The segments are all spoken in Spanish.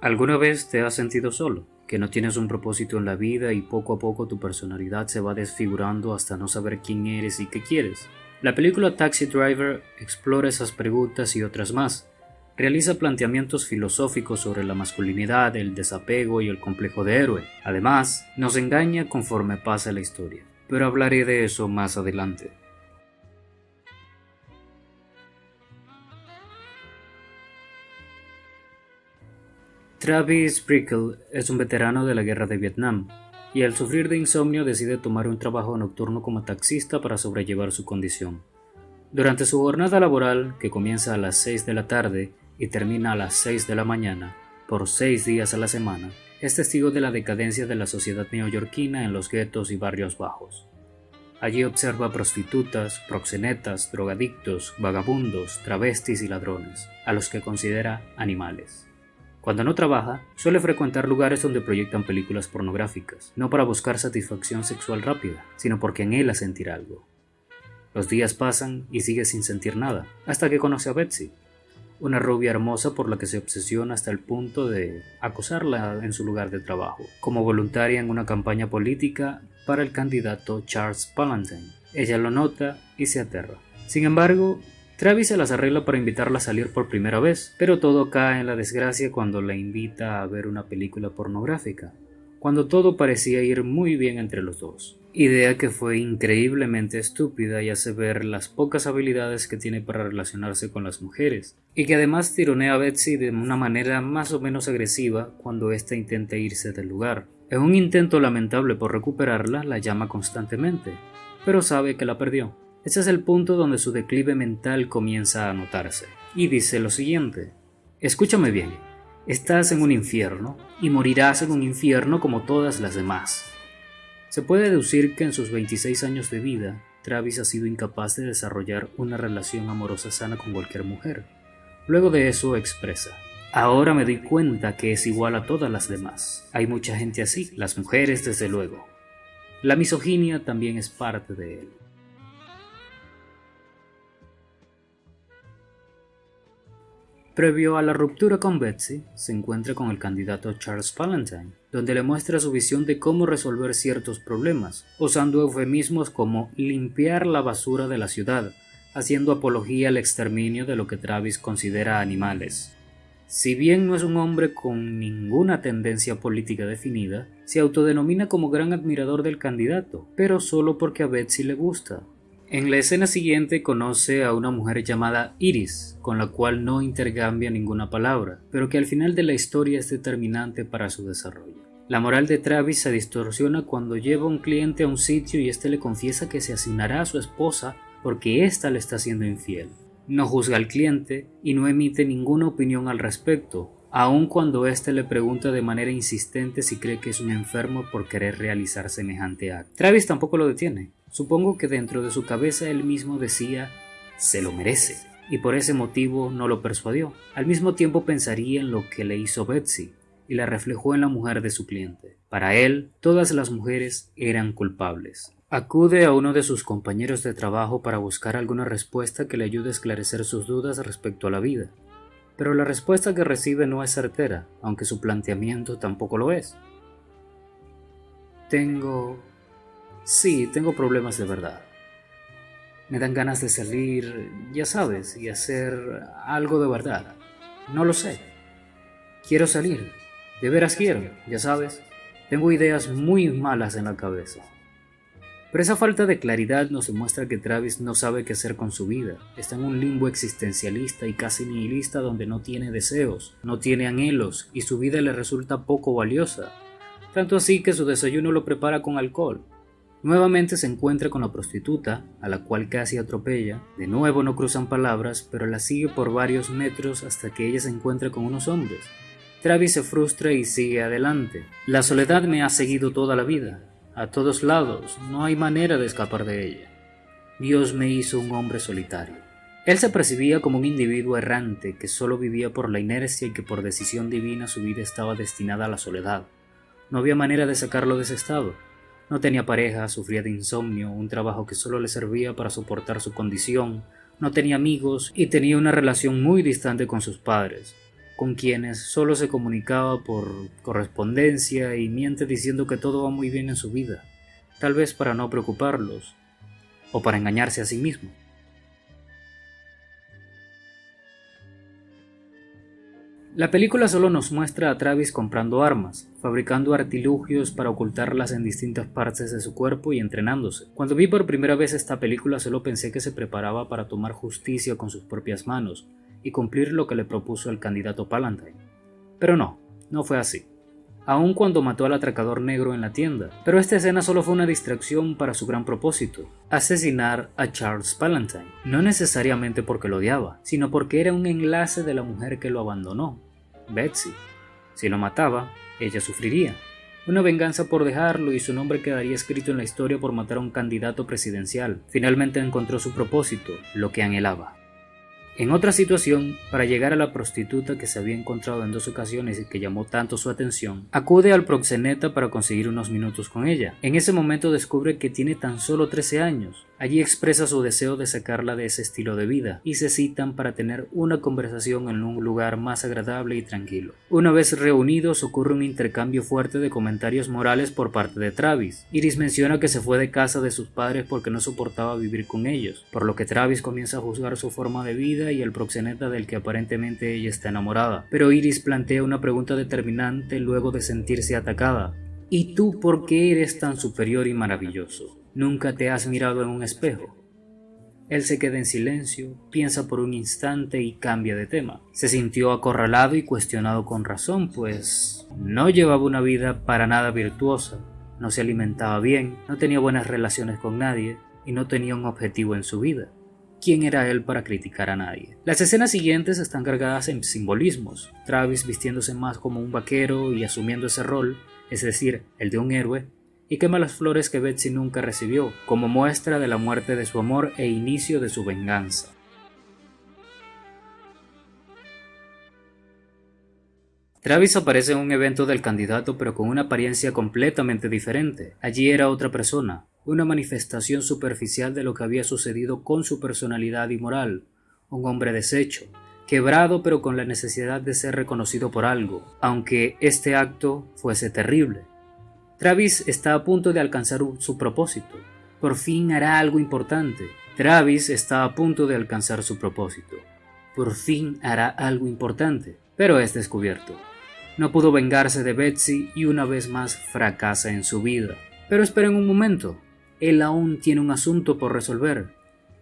¿Alguna vez te has sentido solo? Que no tienes un propósito en la vida y poco a poco tu personalidad se va desfigurando hasta no saber quién eres y qué quieres. La película Taxi Driver explora esas preguntas y otras más. Realiza planteamientos filosóficos sobre la masculinidad, el desapego y el complejo de héroe. Además, nos engaña conforme pasa la historia. Pero hablaré de eso más adelante. Travis Prickle es un veterano de la guerra de Vietnam, y al sufrir de insomnio decide tomar un trabajo nocturno como taxista para sobrellevar su condición. Durante su jornada laboral, que comienza a las 6 de la tarde y termina a las 6 de la mañana, por seis días a la semana, es testigo de la decadencia de la sociedad neoyorquina en los guetos y barrios bajos. Allí observa prostitutas, proxenetas, drogadictos, vagabundos, travestis y ladrones, a los que considera animales. Cuando no trabaja, suele frecuentar lugares donde proyectan películas pornográficas, no para buscar satisfacción sexual rápida, sino porque anhela sentir algo. Los días pasan y sigue sin sentir nada, hasta que conoce a Betsy, una rubia hermosa por la que se obsesiona hasta el punto de acosarla en su lugar de trabajo, como voluntaria en una campaña política para el candidato Charles Palantine. Ella lo nota y se aterra. Sin embargo, Travis se las arregla para invitarla a salir por primera vez, pero todo cae en la desgracia cuando la invita a ver una película pornográfica, cuando todo parecía ir muy bien entre los dos. Idea que fue increíblemente estúpida y hace ver las pocas habilidades que tiene para relacionarse con las mujeres, y que además tironea a Betsy de una manera más o menos agresiva cuando ésta intenta irse del lugar. En un intento lamentable por recuperarla, la llama constantemente, pero sabe que la perdió. Ese es el punto donde su declive mental comienza a notarse. Y dice lo siguiente, escúchame bien, estás en un infierno y morirás en un infierno como todas las demás. Se puede deducir que en sus 26 años de vida, Travis ha sido incapaz de desarrollar una relación amorosa sana con cualquier mujer. Luego de eso expresa, ahora me doy cuenta que es igual a todas las demás. Hay mucha gente así, las mujeres desde luego. La misoginia también es parte de él. Previo a la ruptura con Betsy, se encuentra con el candidato Charles Palantine, donde le muestra su visión de cómo resolver ciertos problemas, usando eufemismos como limpiar la basura de la ciudad, haciendo apología al exterminio de lo que Travis considera animales. Si bien no es un hombre con ninguna tendencia política definida, se autodenomina como gran admirador del candidato, pero solo porque a Betsy le gusta, en la escena siguiente conoce a una mujer llamada Iris, con la cual no intercambia ninguna palabra, pero que al final de la historia es determinante para su desarrollo. La moral de Travis se distorsiona cuando lleva a un cliente a un sitio y éste le confiesa que se asignará a su esposa porque ésta le está siendo infiel. No juzga al cliente y no emite ninguna opinión al respecto, aun cuando éste le pregunta de manera insistente si cree que es un enfermo por querer realizar semejante acto. Travis tampoco lo detiene, Supongo que dentro de su cabeza él mismo decía, se lo merece, y por ese motivo no lo persuadió. Al mismo tiempo pensaría en lo que le hizo Betsy, y la reflejó en la mujer de su cliente. Para él, todas las mujeres eran culpables. Acude a uno de sus compañeros de trabajo para buscar alguna respuesta que le ayude a esclarecer sus dudas respecto a la vida. Pero la respuesta que recibe no es certera, aunque su planteamiento tampoco lo es. Tengo Sí, tengo problemas de verdad. Me dan ganas de salir, ya sabes, y hacer algo de verdad. No lo sé. Quiero salir. De veras quiero, ya sabes. Tengo ideas muy malas en la cabeza. Pero esa falta de claridad nos demuestra que Travis no sabe qué hacer con su vida. Está en un limbo existencialista y casi nihilista donde no tiene deseos, no tiene anhelos y su vida le resulta poco valiosa. Tanto así que su desayuno lo prepara con alcohol, Nuevamente se encuentra con la prostituta, a la cual casi atropella. De nuevo no cruzan palabras, pero la sigue por varios metros hasta que ella se encuentra con unos hombres. Travis se frustra y sigue adelante. La soledad me ha seguido toda la vida. A todos lados, no hay manera de escapar de ella. Dios me hizo un hombre solitario. Él se percibía como un individuo errante que solo vivía por la inercia y que por decisión divina su vida estaba destinada a la soledad. No había manera de sacarlo de ese estado. No tenía pareja, sufría de insomnio, un trabajo que solo le servía para soportar su condición, no tenía amigos y tenía una relación muy distante con sus padres. con quienes solo se comunicaba por correspondencia y miente diciendo que todo va muy bien en su vida, tal vez para no preocuparlos o para engañarse a sí mismo. La película solo nos muestra a Travis comprando armas, fabricando artilugios para ocultarlas en distintas partes de su cuerpo y entrenándose. Cuando vi por primera vez esta película solo pensé que se preparaba para tomar justicia con sus propias manos y cumplir lo que le propuso el candidato Palantine. Pero no, no fue así. Aun cuando mató al atracador negro en la tienda, pero esta escena solo fue una distracción para su gran propósito, asesinar a Charles Palantine, no necesariamente porque lo odiaba, sino porque era un enlace de la mujer que lo abandonó, Betsy. Si lo mataba, ella sufriría. Una venganza por dejarlo y su nombre quedaría escrito en la historia por matar a un candidato presidencial. Finalmente encontró su propósito, lo que anhelaba. En otra situación, para llegar a la prostituta que se había encontrado en dos ocasiones y que llamó tanto su atención, acude al proxeneta para conseguir unos minutos con ella. En ese momento descubre que tiene tan solo 13 años. Allí expresa su deseo de sacarla de ese estilo de vida y se citan para tener una conversación en un lugar más agradable y tranquilo. Una vez reunidos ocurre un intercambio fuerte de comentarios morales por parte de Travis. Iris menciona que se fue de casa de sus padres porque no soportaba vivir con ellos, por lo que Travis comienza a juzgar su forma de vida y el proxeneta del que aparentemente ella está enamorada. Pero Iris plantea una pregunta determinante luego de sentirse atacada. ¿Y tú por qué eres tan superior y maravilloso? ¿Nunca te has mirado en un espejo? Él se queda en silencio, piensa por un instante y cambia de tema. Se sintió acorralado y cuestionado con razón, pues no llevaba una vida para nada virtuosa, no se alimentaba bien, no tenía buenas relaciones con nadie y no tenía un objetivo en su vida quién era él para criticar a nadie. Las escenas siguientes están cargadas en simbolismos, Travis vistiéndose más como un vaquero y asumiendo ese rol, es decir, el de un héroe, y quema las flores que Betsy nunca recibió, como muestra de la muerte de su amor e inicio de su venganza. Travis aparece en un evento del candidato pero con una apariencia completamente diferente. Allí era otra persona, una manifestación superficial de lo que había sucedido con su personalidad y moral, un hombre deshecho, quebrado pero con la necesidad de ser reconocido por algo, aunque este acto fuese terrible. Travis está a punto de alcanzar su propósito. Por fin hará algo importante. Travis está a punto de alcanzar su propósito. Por fin hará algo importante, pero es descubierto. No pudo vengarse de Betsy y una vez más fracasa en su vida. Pero esperen un momento él aún tiene un asunto por resolver.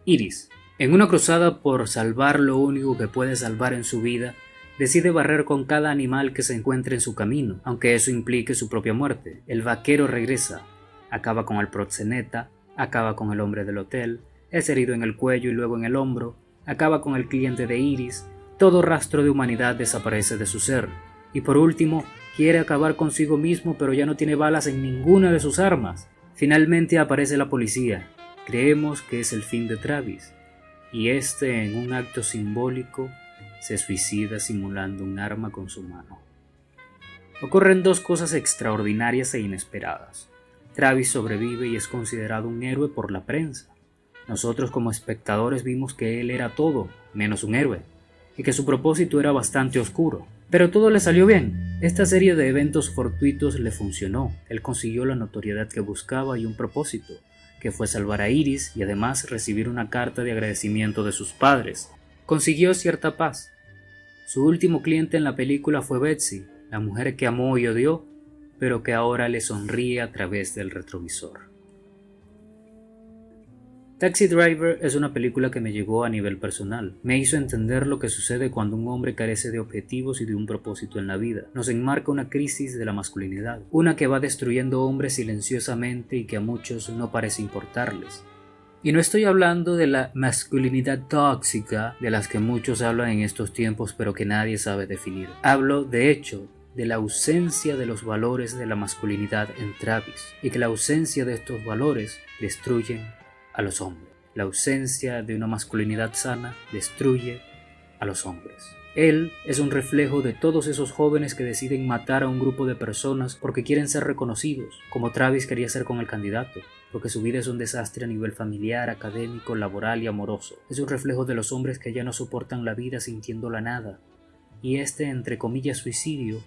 Iris, en una cruzada por salvar lo único que puede salvar en su vida, decide barrer con cada animal que se encuentre en su camino, aunque eso implique su propia muerte. El vaquero regresa, acaba con el proxeneta, acaba con el hombre del hotel, es herido en el cuello y luego en el hombro, acaba con el cliente de Iris, todo rastro de humanidad desaparece de su ser, y por último, quiere acabar consigo mismo pero ya no tiene balas en ninguna de sus armas. Finalmente aparece la policía. Creemos que es el fin de Travis, y este en un acto simbólico se suicida simulando un arma con su mano. Ocurren dos cosas extraordinarias e inesperadas. Travis sobrevive y es considerado un héroe por la prensa. Nosotros como espectadores vimos que él era todo, menos un héroe, y que su propósito era bastante oscuro. Pero todo le salió bien. Esta serie de eventos fortuitos le funcionó. Él consiguió la notoriedad que buscaba y un propósito, que fue salvar a Iris y además recibir una carta de agradecimiento de sus padres. Consiguió cierta paz. Su último cliente en la película fue Betsy, la mujer que amó y odió, pero que ahora le sonríe a través del retrovisor. Taxi Driver es una película que me llegó a nivel personal. Me hizo entender lo que sucede cuando un hombre carece de objetivos y de un propósito en la vida. Nos enmarca una crisis de la masculinidad, una que va destruyendo hombres silenciosamente y que a muchos no parece importarles. Y no estoy hablando de la masculinidad tóxica de las que muchos hablan en estos tiempos pero que nadie sabe definir. Hablo, de hecho, de la ausencia de los valores de la masculinidad en Travis y que la ausencia de estos valores destruyen a los hombres. La ausencia de una masculinidad sana destruye a los hombres. Él es un reflejo de todos esos jóvenes que deciden matar a un grupo de personas porque quieren ser reconocidos, como Travis quería ser con el candidato, porque su vida es un desastre a nivel familiar, académico, laboral y amoroso. Es un reflejo de los hombres que ya no soportan la vida sintiéndola nada, y este entre comillas suicidio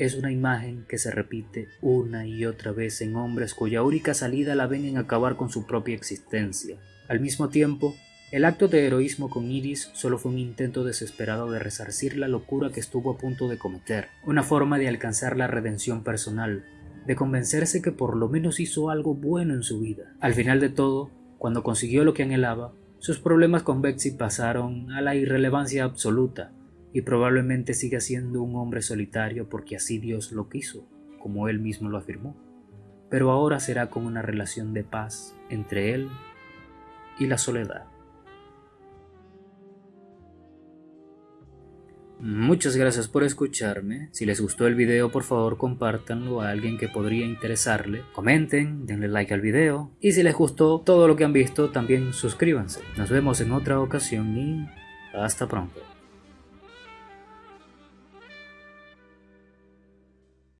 es una imagen que se repite una y otra vez en hombres cuya única salida la ven en acabar con su propia existencia. Al mismo tiempo, el acto de heroísmo con Iris solo fue un intento desesperado de resarcir la locura que estuvo a punto de cometer, una forma de alcanzar la redención personal, de convencerse que por lo menos hizo algo bueno en su vida. Al final de todo, cuando consiguió lo que anhelaba, sus problemas con Betsy pasaron a la irrelevancia absoluta, y probablemente siga siendo un hombre solitario porque así Dios lo quiso, como él mismo lo afirmó. Pero ahora será con una relación de paz entre él y la soledad. Muchas gracias por escucharme. Si les gustó el video, por favor compártanlo a alguien que podría interesarle. Comenten, denle like al video. Y si les gustó todo lo que han visto, también suscríbanse. Nos vemos en otra ocasión y hasta pronto.